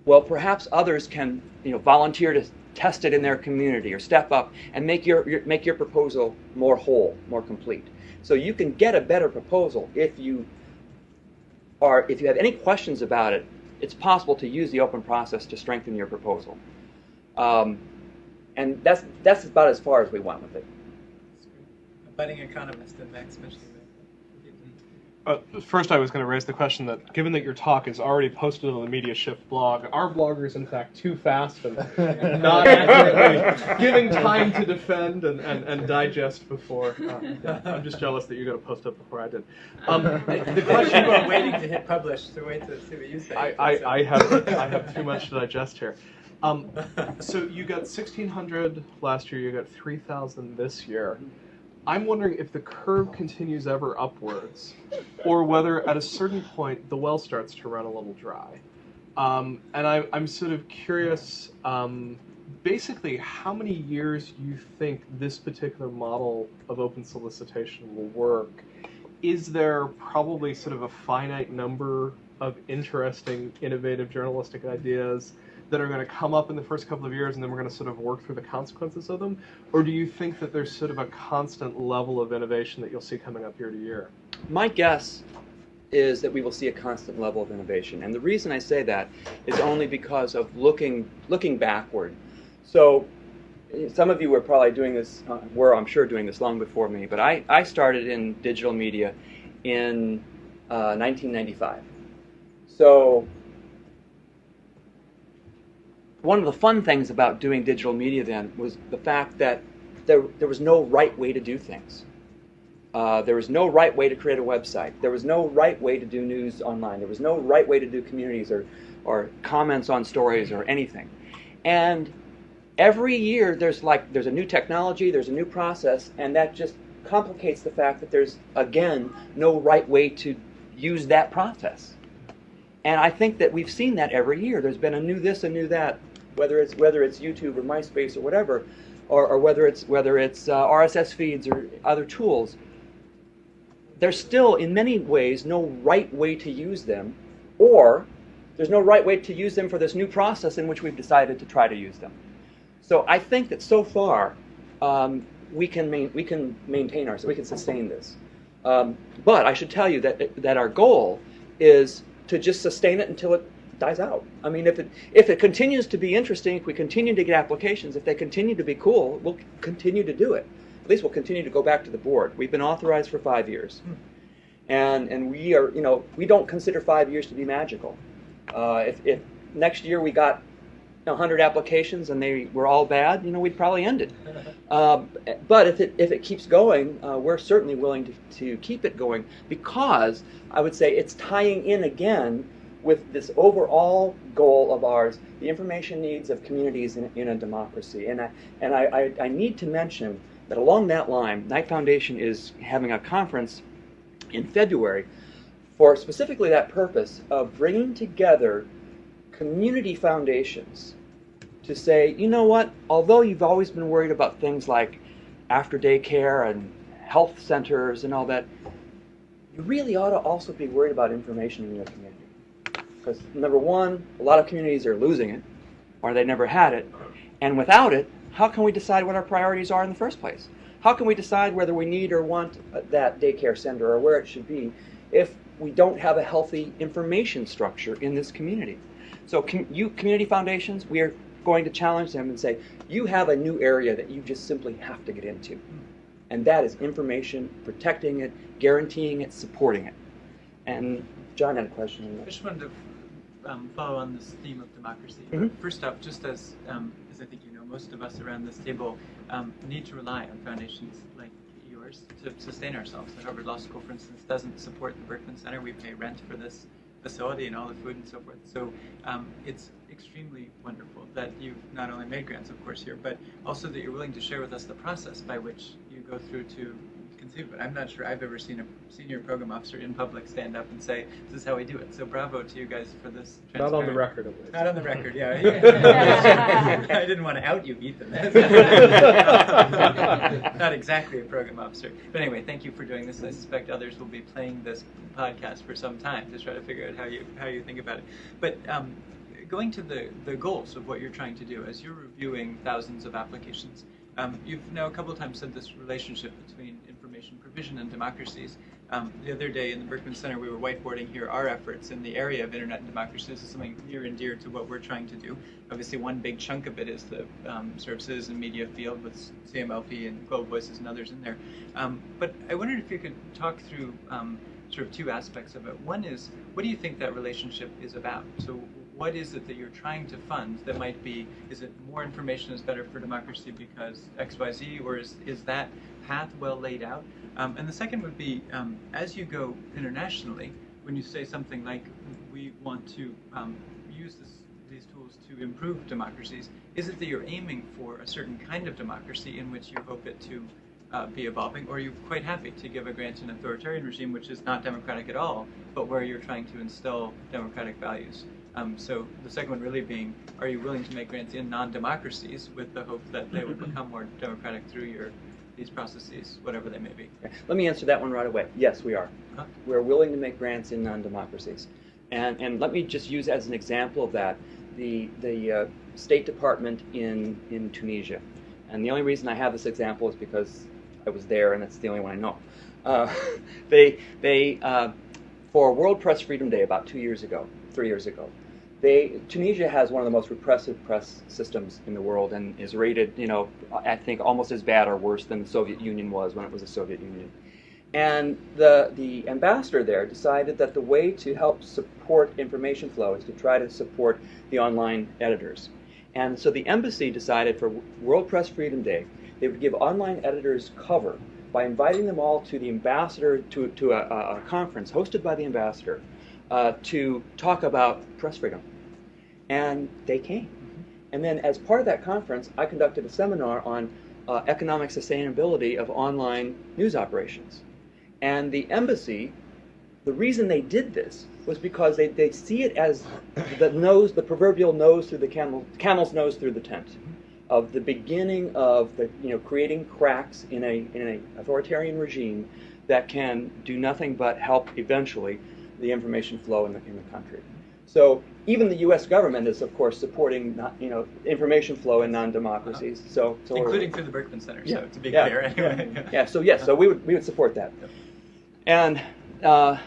A: Well, perhaps others can you know, volunteer to test it in their community or step up and make your, your, make your proposal more whole, more complete. So you can get a better proposal if you are, if you have any questions about it, it's possible to use the open process to strengthen your proposal. Um, and that's, that's about as far as we went with it.
H: A budding economist and Max Mitchell.
C: Uh, first, I was going to raise the question that, given that your talk is already posted on the Media Shift blog, are bloggers in fact too fast and not accurately giving time to defend and, and, and digest before? Uh, yeah, I'm just jealous that you got to post up before I did. Um, the, the question
H: you are waiting to hit publish, so wait to see what you say.
C: I, I, I have I have too much to digest here. Um, so you got 1,600 last year. You got 3,000 this year. I'm wondering if the curve continues ever upwards, or whether at a certain point the well starts to run a little dry. Um, and I, I'm sort of curious, um, basically, how many years you think this particular model of open solicitation will work? Is there probably sort of a finite number of interesting, innovative journalistic ideas that are going to come up in the first couple of years and then we're going to sort of work through the consequences of them? Or do you think that there's sort of a constant level of innovation that you'll see coming up year to year?
A: My guess is that we will see a constant level of innovation. And the reason I say that is only because of looking, looking backward. So some of you were probably doing this, uh, were I'm sure doing this long before me, but I, I started in digital media in uh, 1995. So one of the fun things about doing digital media then was the fact that there, there was no right way to do things. Uh, there was no right way to create a website. There was no right way to do news online. There was no right way to do communities or, or comments on stories or anything. And every year there's like there's a new technology, there's a new process, and that just complicates the fact that there's again no right way to use that process. And I think that we've seen that every year. There's been a new this, a new that, whether it's whether it's YouTube or MySpace or whatever, or, or whether it's whether it's uh, RSS feeds or other tools. There's still, in many ways, no right way to use them, or there's no right way to use them for this new process in which we've decided to try to use them. So I think that so far um, we can main, we can maintain ourselves, we can sustain this. Um, but I should tell you that that our goal is to just sustain it until it dies out. I mean, if it if it continues to be interesting, if we continue to get applications, if they continue to be cool, we'll continue to do it. At least we'll continue to go back to the board. We've been authorized for five years, and and we are you know we don't consider five years to be magical. Uh, if, if next year we got 100 applications and they were all bad, you know, we'd probably end it. Uh, but if it, if it keeps going, uh, we're certainly willing to, to keep it going because I would say it's tying in again with this overall goal of ours, the information needs of communities in, in a democracy. And, I, and I, I, I need to mention that along that line, Knight Foundation is having a conference in February for specifically that purpose of bringing together community foundations to say, you know what, although you've always been worried about things like after daycare and health centers and all that, you really ought to also be worried about information in your community. Because number one, a lot of communities are losing it, or they never had it, and without it, how can we decide what our priorities are in the first place? How can we decide whether we need or want that daycare center or where it should be if we don't have a healthy information structure in this community? So, com- you community foundations, we are going to challenge them and say, you have a new area that you just simply have to get into. And that is information, protecting it, guaranteeing it, supporting it. And John had a question.
H: I just wanted to um, follow on this theme of democracy.
A: Mhm.
H: First up, just as um, as I think you know, most of us around this table um, need to rely on foundations like yours to sustain ourselves. The Harvard Law School, for instance, doesn't support the Berkman Center. We pay rent for this facility and all the food and so forth. So um, it's extremely wonderful that you've not only made grants, of course, here, but also that you're willing to share with us the process by which you go through to conceive of it. I'm not sure I've ever seen a senior program officer in public stand up and say, "This is how we do it." So bravo to you guys for this.
C: Not on the record, at least.
H: Not on the record, yeah. I didn't want to out you, Ethan. Not exactly a program officer. But anyway, thank you for doing this. I suspect others will be playing this podcast for some time to try to figure out how you how you think about it. But um, going to the, the goals of what you're trying to do, as you're reviewing thousands of applications, um, you've now a couple of times said this relationship between information provision and democracies. Um, the other day in the Berkman Center, we were whiteboarding here our efforts in the area of internet and democracy. This is something near and dear to what we're trying to do. Obviously, one big chunk of it is the um, sort of citizen media field with CMLP and Global Voices and others in there. Um, but I wondered if you could talk through um, sort of two aspects of it. One is, what do you think that relationship is about? So, what is it that you're trying to fund that might be, is it more information is better for democracy because XYZ, or is, is that path well laid out? Um, and the second would be, um, as you go internationally, when you say something like, we want to um, use this, these tools to improve democracies, is it that you're aiming for a certain kind of democracy in which you hope it to uh, be evolving, or are you quite happy to give a grant to an authoritarian regime which is not democratic at all, but where you're trying to instill democratic values? Um, so the second one really being, are you willing to make grants in non-democracies with the hope that they would become more democratic through your these processes, whatever they may be?
A: Let me answer that one right away. Yes, we are.
H: Huh?
A: We're willing to make grants in non-democracies. And, and let me just use as an example of that the, the uh, State Department in, in Tunisia. And the only reason I have this example is because I was there and it's the only one I know. Uh, they, they uh, for World Press Freedom Day about two years ago, three years ago, they, Tunisia has one of the most repressive press systems in the world and is rated, you know, I think almost as bad or worse than the Soviet Union was when it was a Soviet Union. And the, the ambassador there decided that the way to help support information flow is to try to support the online editors. And so the embassy decided for World Press Freedom Day, they would give online editors cover by inviting them all to the ambassador, to, to a, a conference hosted by the ambassador uh, to talk about press freedom. And they came. And then, as part of that conference, I conducted a seminar on uh, economic sustainability of online news operations. And the embassy, the reason they did this was because they, they see it as the nose, the proverbial nose through the camel, camel's nose through the tent, of the beginning of the you know creating cracks in a in an authoritarian regime that can do nothing but help eventually the information flow in the, in the country. So even the U.S. government is, of course, supporting not, you know information flow in non-democracies. So, so
H: Including through the Berkman Center,
A: Yeah,
H: so to be
A: yeah,
H: clear, anyway.
A: yeah. Yeah, so yes, so we would, we would support that. And uh,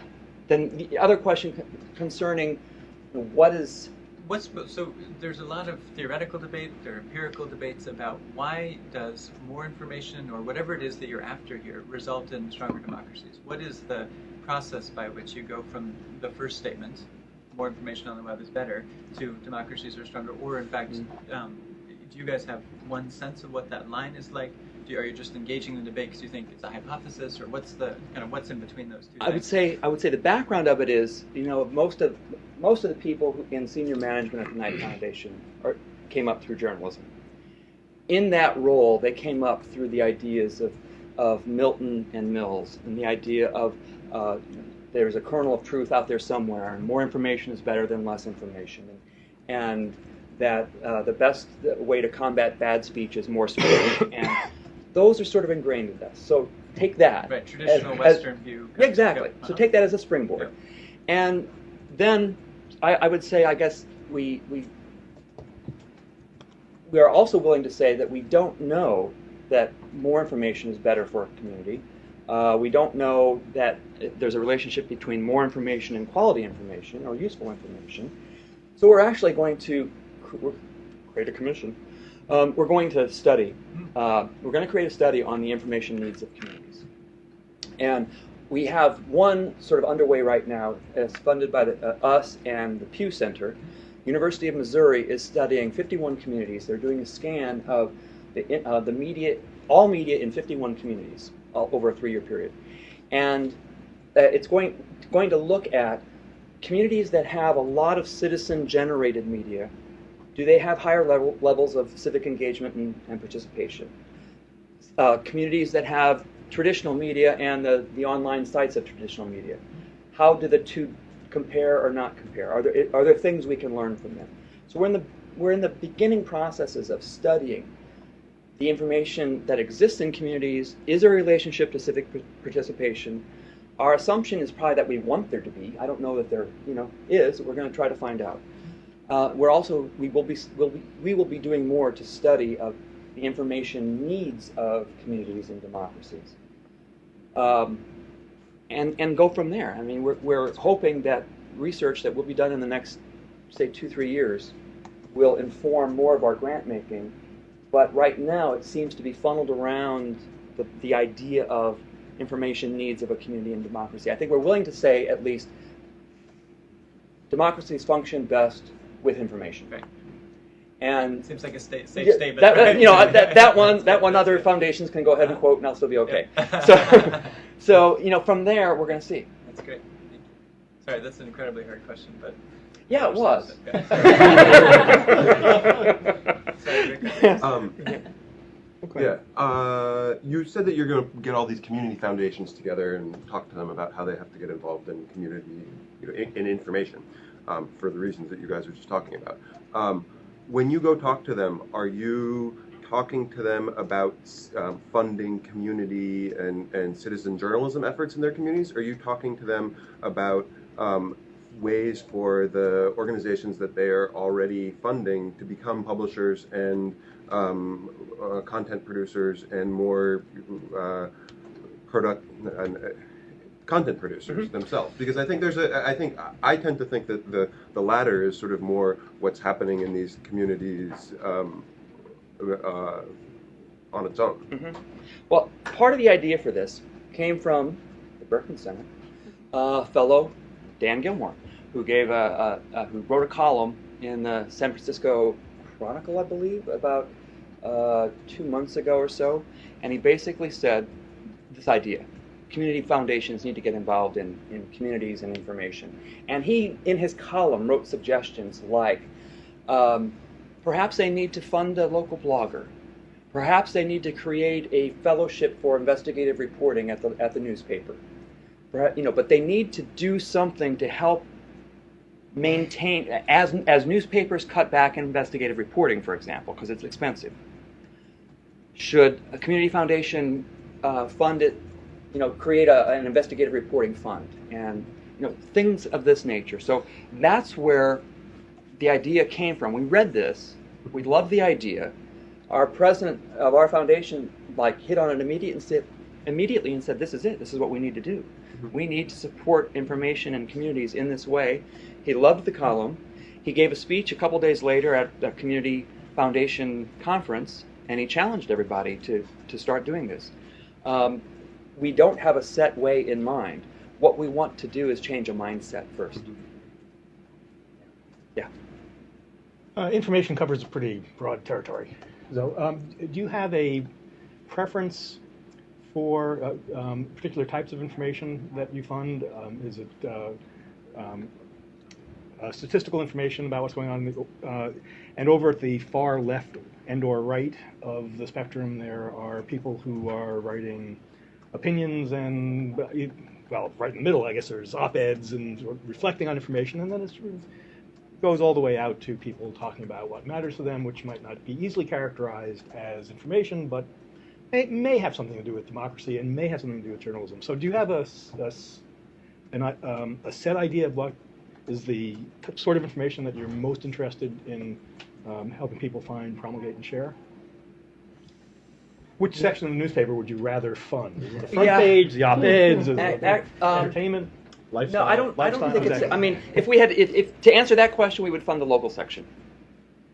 A: then the other question concerning what is,
H: What's so? There's a lot of theoretical debate. There are empirical debates about why does more information or whatever it is that you're after here result in stronger democracies. What is the process by which you go from the first statement, more information on the web is better, to democracies are stronger, or in fact, um, do you guys have one sense of what that line is like? Do you, are you just engaging in the debate because you think it's a hypothesis, or what's the kind of what's in between those two?
A: I would say, I would say the background of it is, you know, most of, most of the people in senior management at the Knight Foundation are, came up through journalism. In that role, they came up through the ideas of, of Milton and Mills, and the idea of uh, there's a kernel of truth out there somewhere, and more information is better than less information. And, and that uh, the best way to combat bad speech is more speech, and those are sort of ingrained in us. So take that.
H: Right, traditional
A: as-
H: Western view.
A: Yeah, exactly.
H: Yeah,
A: So
H: uh-huh.
A: take that as a springboard, and then I, I would say, I guess we we we are also willing to say that we don't know that more information is better for a community. Uh, we don't know that there's a relationship between more information and quality information or useful information. So we're actually going to cr- create a commission. Um, we're going to study. Uh, we're going to create a study on the information needs of communities. And we have one sort of underway right now. It's funded by the, uh, us and the Pew Center. University of Missouri is studying 51 communities. They're doing a scan of the, uh, the media, all media in 51 communities over a three-year period, and uh, it's going going to look at communities that have a lot of citizen-generated media. Do they have higher level, levels of civic engagement and, and participation? Uh, communities that have traditional media and the, the online sites of traditional media. How do the two compare or not compare? Are there, are there things we can learn from them? So we're in the, we're in the beginning processes of studying the information that exists in communities. Is a relationship to civic participation? Our assumption is probably that we want there to be. I don't know that there, you know, is. We're going to try to find out. Uh, we're also we will be, will be we will be doing more to study of the information needs of communities and democracies, um, and and go from there. I mean, we're we're hoping that research that will be done in the next, say, two three years, will inform more of our grant making. But right now, it seems to be funneled around the, the idea of information needs of a community and democracy. I think we're willing to say at least democracies function best with information.
H: Right.
A: And
H: Seems like a sta- safe
A: yeah,
H: statement.
A: that,
H: right?
A: you know that, that one that one other foundations can go ahead and quote and I'll still be okay.
H: Yeah.
A: So so you know from there we're going to see.
H: That's great. Thank you. Sorry, that's an incredibly hard question, but
A: Yeah, it was.
H: Sorry, Rick.
I: Um, yeah, uh, you said that you're going to get all these community foundations together and talk to them about how they have to get involved in community, you know, in, in information, um, for the reasons that you guys were just talking about. Um, when you go talk to them, are you talking to them about um, funding community and, and citizen journalism efforts in their communities? Are you talking to them about um, ways for the organizations that they are already funding to become publishers and um, uh, content producers and more uh, product and uh, content producers themselves because I think there's a I think I tend to think that the the latter is sort of more what's happening in these communities um, uh, on its own.
A: Mhm. Well, part of the idea for this came from the Berkman Center, uh, fellow Dan Gillmor, who gave a, a, a who wrote a column in the San Francisco Chronicle, I believe, about uh, two months ago or so, and he basically said this idea: community foundations need to get involved in, in communities and information. And he, in his column, wrote suggestions like. Um, Perhaps they need to fund a local blogger. Perhaps they need to create a fellowship for investigative reporting at the at the newspaper. You know, but they need to do something to help maintain as as newspapers cut back investigative reporting, for example, because it's expensive. Should a community foundation uh, fund it? You know, create a, an investigative reporting fund and you know things of this nature. So that's where the idea came from. We read this, we loved the idea. Our president of our foundation like hit on it immediate and said, immediately and said, "This is it. This is what we need to do. We need to support information and communities in this way." He loved the column. He gave a speech a couple days later at a community foundation conference, and he challenged everybody to to start doing this. Um, we don't have a set way in mind. What we want to do is change a mindset 1st
J: Uh, information covers a pretty broad territory. So, um, do you have a preference for uh, um, particular types of information that you fund? Um, is it uh, um, uh, statistical information about what's going on? the- Uh, and over at the far left and/or right of the spectrum, there are people who are writing opinions and well, right in the middle, I guess there's op-eds and reflecting on information, and then it sort of goes all the way out to people talking about what matters to them, which might not be easily characterized as information, but it may have something to do with democracy and may have something to do with journalism. So, do you have a, a an um, a set idea of what is the sort of information that you're most interested in um, helping people find, promulgate, and share? Which section of the newspaper would you rather fund? The front
A: Yeah.
J: page, the op-eds, entertainment?
A: Ac-
J: it
A: ac- um,
J: entertainment?
A: No, I don't. I don't
J: Lifestyle,
A: think it's. I mean, if we had, if, if to answer that question, we would fund the local section.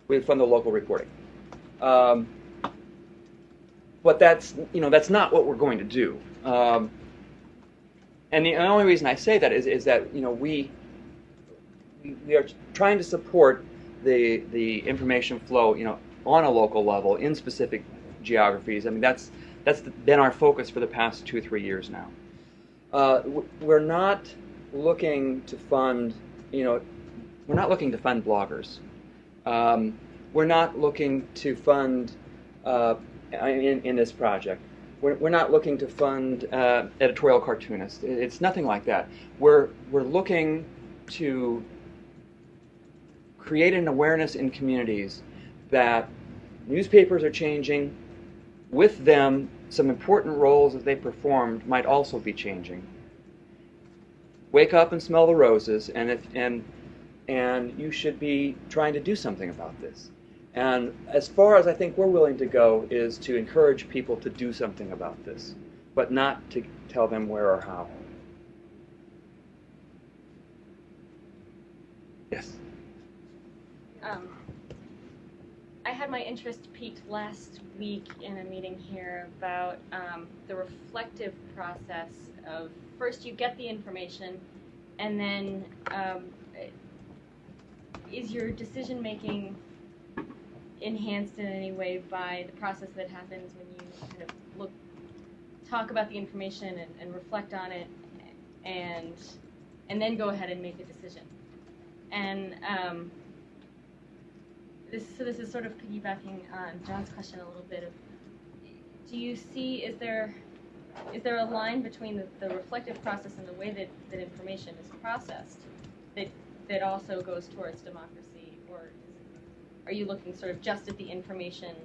A: We would fund the local reporting. Um, but that's you know that's not what we're going to do. Um, and the only reason I say that is is that you know we we, are trying to support the the information flow you know on a local level in specific geographies. I mean that's that's been our focus for the past two three years now. Uh, we're not looking to fund, you know, we're not looking to fund bloggers. Um, we're not looking to fund uh, in, in this project. We're, we're not looking to fund uh, editorial cartoonists. It's nothing like that. We're we're looking to create an awareness in communities that newspapers are changing. With them, some important roles that they performed might also be changing. Wake up and smell the roses and if and and you should be trying to do something about this. And as far as i think we're willing to go is to encourage people to do something about this but not to tell them where or how. Yes
K: Um, I had my interest piqued last week in a meeting here about um, the reflective process of first you get the information, and then um, is your decision making enhanced in any way by the process that happens when you kind of look, talk about the information and, and reflect on it, and and then go ahead and make a decision. And um, this, so this is sort of piggybacking on John's question a little bit of, do you see, is there, is there a line between the, the reflective process and the way that, that information is processed that, that also goes towards democracy? Or are you looking sort of just at the information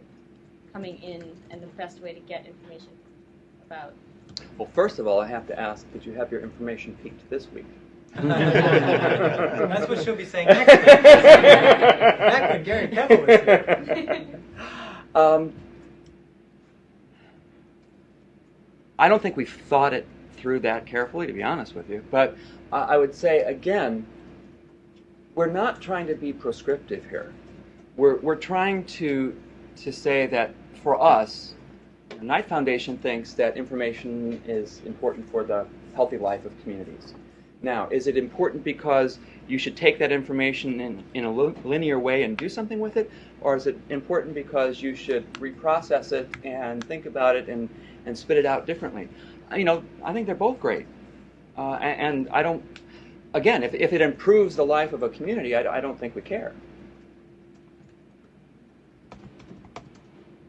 K: coming in and the best way to get information about?
A: well first of all i have to ask did you have your information peaked this week
H: That's what she'll be saying next week. When Gary Kebbel was here.
A: Um, I don't think we've thought it through that carefully, to be honest with you. But uh, I would say, again, we're not trying to be prescriptive here. We're, we're trying to, to say that for us, the Knight Foundation thinks that information is important for the healthy life of communities. Now, is it important because you should take that information in, in a linear way and do something with it? Or is it important because you should reprocess it and think about it and, and spit it out differently? Uh, You know, I think they're both great. Uh, a- and, I don't, again, if, if it improves the life of a community, I, I don't think we care.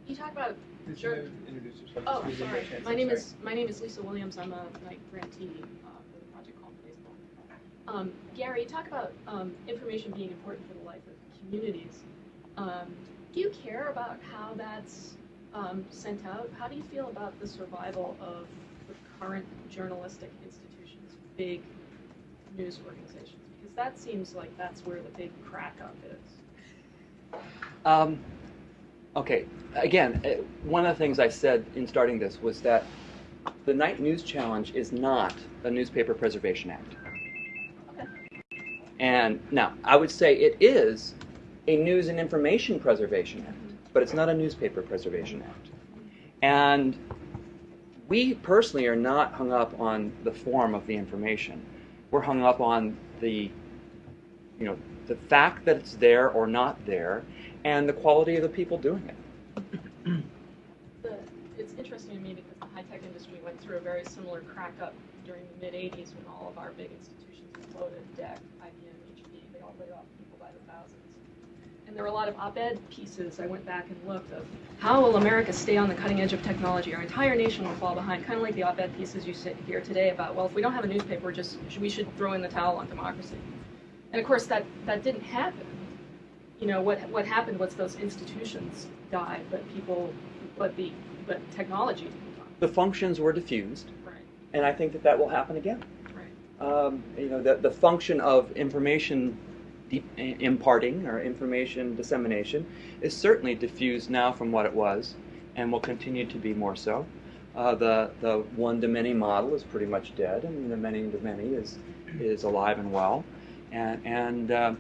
L: You talk about Sure.
G: introduce yourself?
L: Oh, sorry. My name is my name is Lisa Williams. I'm a Knight grantee uh, for the project called Baseball. Um, Gary, talk about um, information being important for the life of communities. Um, do you care about how that's um, sent out? How do you feel about the survival of the current journalistic institutions, big news organizations? Because that seems like that's where the big crack up is.
A: Um, okay, again, uh, one of the things I said in starting this was that the Knight News Challenge is not a newspaper preservation act. And now, I would say it is a news and information preservation act, but it's not a newspaper preservation act. And we personally are not hung up on the form of the information. We're hung up on the, you know, the fact that it's there or not there, and the quality of the people doing it.
L: The, it's interesting to me because the high-tech industry went through a very similar crack-up during the mid-'80s when all of our big institutions exploded, DEC, HP, they all laid off people by the thousands. And there were a lot of op-ed pieces, I went back and looked, of how will America stay on the cutting edge of technology? Our entire nation will fall behind, kind of like the op-ed pieces you sit here today about, well, if we don't have a newspaper, just we should throw in the towel on democracy. And of course, that, that didn't happen. You know, what, what happened was those institutions died, but people, but the, but technology didn't die.
A: The functions were diffused,
L: Right,
A: and I think that that will happen again.
L: right.
A: Um, you know, the, the function of information imparting or information dissemination is certainly diffused now from what it was, and will continue to be more so. Uh, the the one to many model is pretty much dead, and the many to many is is alive and well, and and. um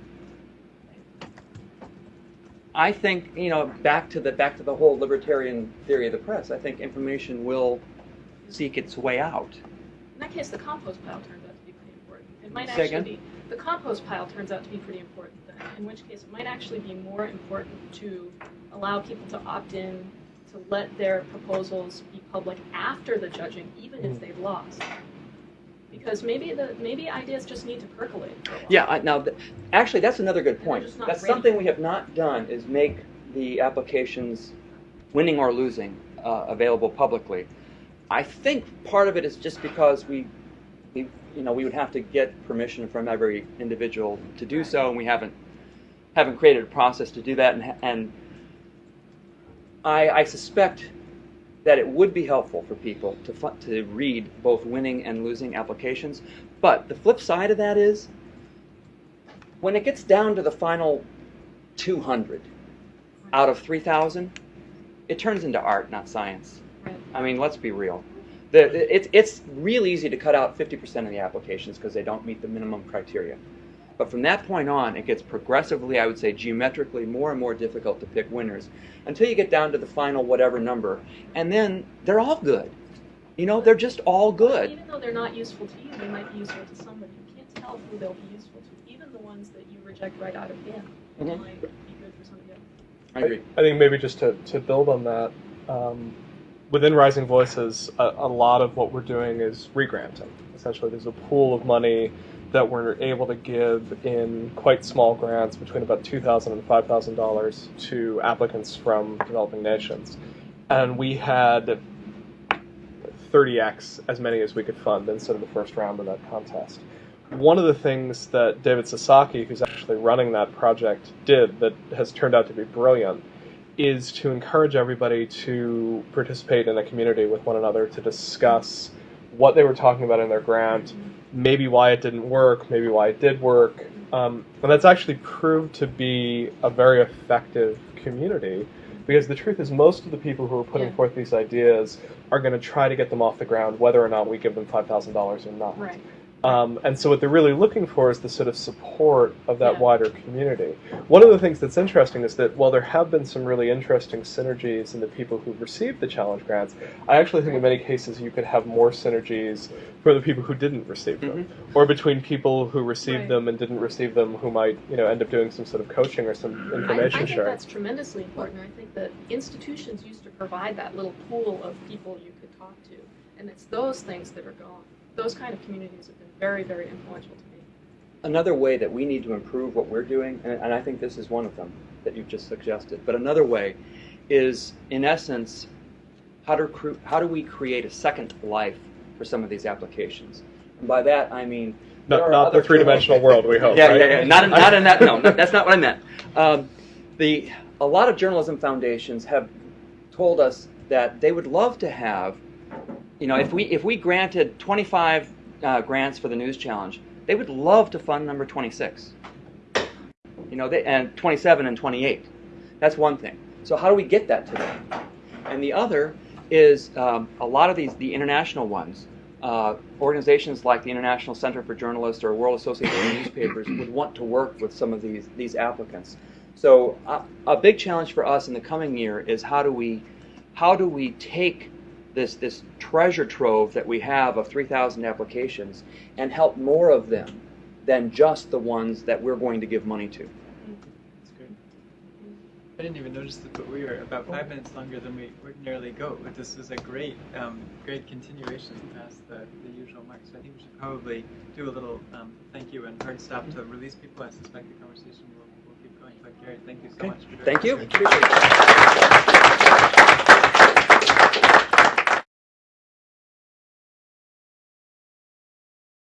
A: I think you know back to the back to the whole libertarian theory of the press. I think information will seek its way out.
L: In that case, the compost pile turns out to be pretty important. It might
A: Say
L: actually
A: again?
L: be, the compost pile turns out to be pretty important then, in which case it might actually be more important to allow people to opt in, to let their proposals be public after the judging, even
A: Mm.
L: if they've lost. Because maybe the, maybe ideas just need to percolate for a while.
A: Yeah, I, now, th- actually, that's another good point. That's
L: ready.
A: something we have not done is make the applications, winning or losing, uh, available publicly. I think part of it is just because we, we, you know, we would have to get permission from every individual to do so, and we haven't, haven't created a process to do that, and, and I, I suspect that it would be helpful for people to, to read both winning and losing applications. But the flip side of that is, when it gets down to the final 200 out of 3,000, it turns into art, not science.
L: Right.
A: I mean, let's be real. The, the- it's, it's real easy to cut out 50% of the applications because they don't meet the minimum criteria. But from that point on, it gets progressively, I would say, geometrically more and more difficult to pick winners until you get down to the final whatever number. And then they're all good. You know, they're just all good.
L: Even though they're not useful to you, they might be useful to somebody. You can't tell who they'll be useful to. Even the ones that you reject right out of bin
A: Mhm.
L: might be good for somebody else.
A: I agree.
C: I think maybe just to, to build on that, um, within Rising Voices, a, a lot of what we're doing is regranting. Essentially, there's a pool of money that we're able to give in quite small grants between about $2,000 and $5,000 to applicants from developing nations. And we had 30x as many as we could fund instead of the first round of that contest. One of the things that David Sasaki, who's actually running that project, did that has turned out to be brilliant is to encourage everybody to participate in a community with one another to discuss what they were talking about in their grant, maybe why it didn't work, maybe why it did work. Um, and that's actually proved to be a very effective community because the truth is, most of the people who are putting
L: Yeah.
C: forth these ideas are going to try to get them off the ground, whether or not we give them $5,000 or not.
L: Right.
C: Um, and so what they're really looking for is the sort of support of that
L: Yeah.
C: wider community. One of the things that's interesting is that while there have been some really interesting synergies in the people who've received the challenge grants, I actually think in many cases you could have more synergies for the people who didn't receive them, or between people who received
L: Right.
C: them and didn't receive them, who might you know end up doing some sort of coaching or some
L: information I,
C: I
L: think
C: sharing.
L: that's tremendously important. I think that institutions used to provide that little pool of people you could talk to, and it's those things that are gone. Those kind of communities very, very influential to me.
A: another way that we need to improve what we're doing, and, and I think this is one of them that you've just suggested, but another way is, in essence, how to, how do we create a second life for some of these applications? And by that, I mean,
C: Not, not the three-dimensional world, we hope.
A: yeah,
C: right?
A: yeah, yeah. Not, in- not in that. No, no, that's not what I meant. Um, the a lot of journalism foundations have told us that they would love to have, you know, if we if we granted 25 uh, grants for the News Challenge, they would love to fund number 26. You know, they, and 27 and 28. That's one thing. So how do we get that to them? And the other is um, a lot of these, the international ones, uh, organizations like the International Center for Journalists or World Association of Newspapers would want to work with some of these these applicants. So uh, a big challenge for us in the coming year is how do we how do we take this this treasure trove that we have of 3,000 applications and help more of them than just the ones that we're going to give money to.
H: That's great. I didn't even notice that, but we were about five minutes longer than we ordinarily go. But this was a great, um, great continuation past the, the usual mark. So I think we should probably do a little um, thank you and hard stop to release people. I suspect the conversation will, will keep going. But Gary, thank you so
A: Okay.
H: much for doing
A: Thank you. Appreciate it.